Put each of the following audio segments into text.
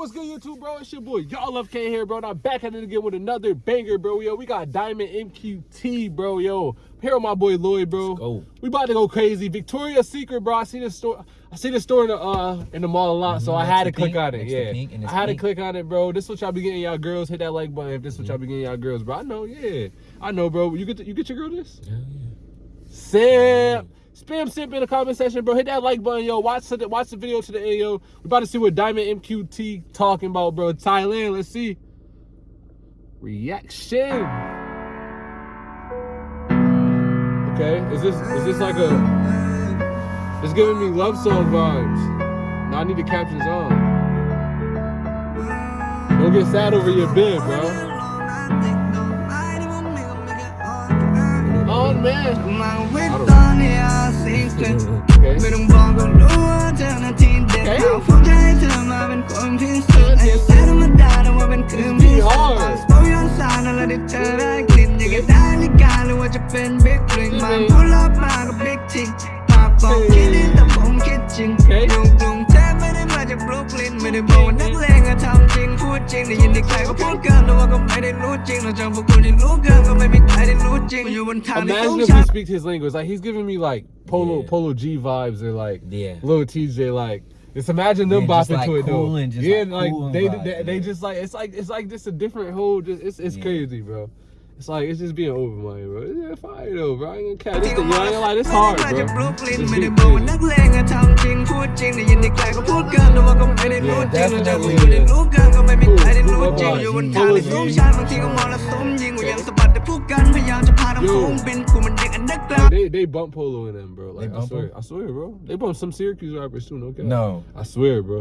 what's good, YouTube, bro? It's your boy, y'all love K here, bro. And I'm back at it again with another banger, bro. Yo, we got Diamond MQT, bro. Yo, here with my boy Lloyd, bro. go. We about to go crazy. Victoria's Secret, bro. I see this store. I see this store in the uh in the mall a lot, so I had to click pink, on it. Yeah, I had pink. to click on it, bro. This is what y'all be getting y'all girls. Hit that like button if this is what y'all be getting y'all girls, bro. I know, yeah, I know, bro. You get the, you get your girl this? Yeah, Simp. Spam simp in the comment section, bro. Hit that like button, yo. Watch the watch the video to the end, yo. We about to see what Diamond MQT talking about, bro. Thailand, let's see. Reaction. Okay, is this is this like a? It's giving me love song vibes. Now I need the captions on. Don't get sad over your bed, bro. Oh man distance okay. Mình đừng vòng còn lúa theo là tin đẹp okay. Nào phong trái thơ mà bên cuồng thiên sơ Này sẽ đâm mất đà đâu mà bên cơm thiên sơ Mà spoke yon xa nó là đi thơ ra clip Như cái đá lý ca lưu ở chụp bên big ring Mà pull up mà có big ting Mà bóng kia đi tập bóng kia chừng Đùng đùng thế mới đến mà chụp Brooklyn Mình đừng bóng nát ริงพูดจริงได้ยินที่ใครก็พูดเกินแต่ว่าก็ไม่ได้รู้จริงเราจำพวกคุณที่รู้เกินก็ไม่มีใครได้รู้จริงอยู่บนทางที่ต้อง Imagine if ชั he น speaks his language. Like he's giving me like polo Yeah. polo G vibes or like Yeah. little TJ like. Just imagine them Yeah, just bopping like to it though. cool and just yeah, like like cool and they, vibe, they they yeah. just like it's like it's like just a different whole. Just it's it's Yeah. crazy, bro. It's like it's just being open minded, bro. It's yeah, fire though, bro. I ain't gonna catch this. thing, I ain't gonna lie, this hard, มาจากบรุ bro. กลิน This ไม่ได้ shit บอกว่า crazy. นักเลงอะทำจริงพูดจริงได้ยินที่ใครก็พูดเกินแต่ว่าก็ไม่ได้รู้จริง Yeah, เราจะพูด definitely, ไม่ได้รู้เกินก็ไม่มีใครได้รู้จริง Cool. อยู่บนทางที่สูงชันบางทีก็มองแล้วสมยิงกูยังสะบัดแต่พูดกันพยายามจะพาทั้งฝูงบินกูมันเด็กอันเดอร์กราว They they bump polo in them, bro. Like I bump swear, him? I swear, bro. They bump some Syracuse rappers too. No cap. No. I swear, bro.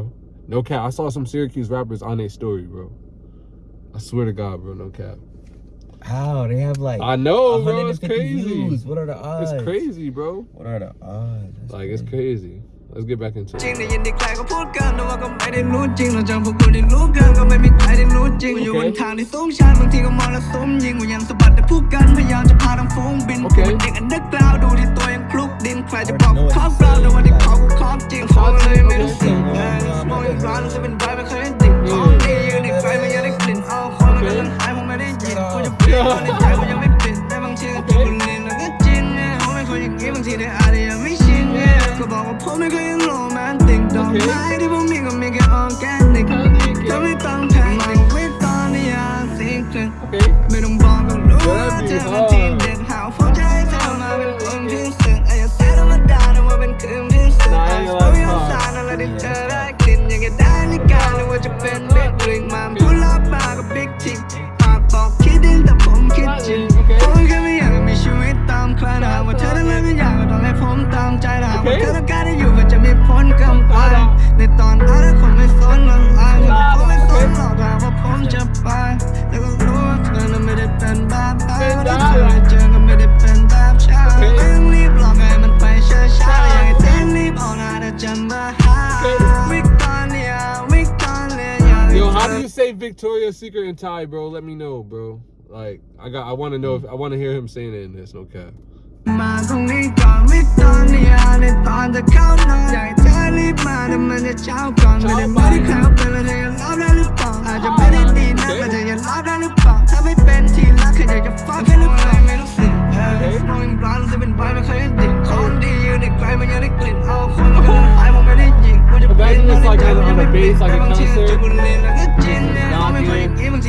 No cap. I saw some Syracuse rappers on their story, bro. I swear to God, bro. No cap. How? They have like I know, bro. It's crazy. Views. What are the odds? It's crazy, bro. What are the odds? That's like, crazy. it's crazy. Let's get back into it. Okay. ผมไม่เคยยังโรแมนติกดอกไม้ที่ผมมีก็มีแค่ออร์แกนิกเธอไม่ต้องแพนิคไม่ต้องนิยามสิ่งเกินไม่ต้องบอกก็รู้ว่าเธอมาที่เด็ดหาวฟ้องใจเธอมาเป็นคนพิเศษไอ้แค่ธรรมดาแต่ว่าเป็นคืนพิเศษไอ้โอ้ยสารอะไรที่เธอได้กลิ่นอยากจะได้ลิกาหรือว่าจะเป็น Victoria's Secret and Thai, bro, let me know, bro. Like, I got, I want to know if I want to hear him saying it in this. No cap. Imagine this like on, a like เคยอย่างนี้บางท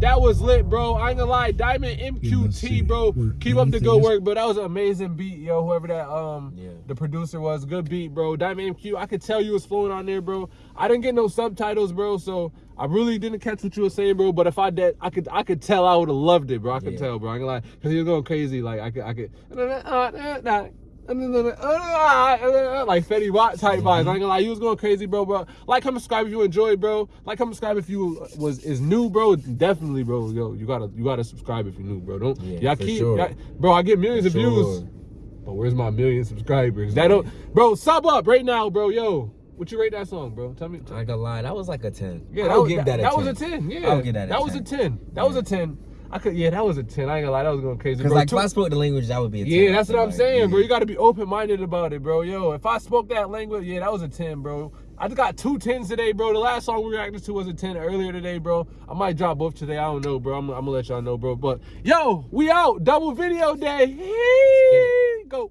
that was lit, bro. I ain't gonna lie. Diamond MQT, bro. Keep up the good work, bro. That was an amazing beat, yo. Whoever that um Yeah. the producer was, good beat, bro. Diamond MQ. I could tell you was flowing on there, bro. I didn't get no subtitles, bro. So I really didn't catch what you were saying, bro. But if I did, I could I could tell I would have loved it, bro. I could Yeah. tell, bro. I ain't gonna lie, cause he was going crazy. Like I could I could. Uh, ah, uh, like Fetty Wap type vibes. I ain't gonna lie, you was going crazy, bro. Bro, like, comment, subscribe if you enjoyed, bro. Like, comment, subscribe if you was is new, bro. Definitely, bro. Yo, you gotta you gotta subscribe if you're new, bro. Don't Yeah, y'all keep, sure. bro. I get millions For of views. sure. But where's my million subscribers? That don't, bro. Sub up right now, bro. Yo, what you rate that song, bro? Tell me. I ain't gonna lie, that was like a 10. Yeah, I'll give that, that a that 10. was a ten. Yeah, I'll give that a That was a 10. ten. That was a ten. I could. Yeah, that was a ten. I ain't gonna lie. That was going crazy, Because like Two- if I spoke the language, that would be a 10. yeah, that's what I'm Like, saying, bro. You got to be open minded about it, bro. Yo, if I spoke that language, yeah, that was a 10, bro. I just got two tens today, bro. The last song we reacted to was a 10 earlier today, bro. I might drop both today. I don't know, bro. I'm, I'm gonna let y'all know, bro. But yo, we out. Double video day. Go.